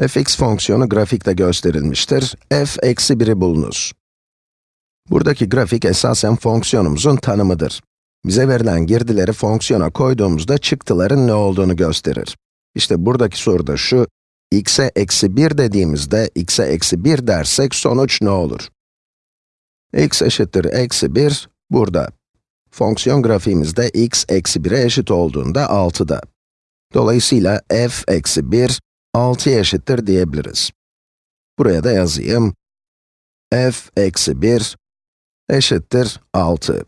fx fonksiyonu grafikte gösterilmiştir. f eksi 1'i bulunuz. Buradaki grafik esasen fonksiyonumuzun tanımıdır. Bize verilen girdileri fonksiyona koyduğumuzda çıktıların ne olduğunu gösterir. İşte buradaki soruda şu, x'e eksi 1 dediğimizde, x'e eksi 1 dersek sonuç ne olur? x eşittir eksi 1, burada. Fonksiyon grafiğimizde x eksi 1'e eşit olduğunda 6'da. Dolayısıyla f eksi 1, 6'ya eşittir diyebiliriz. Buraya da yazayım. f eksi 1 eşittir 6.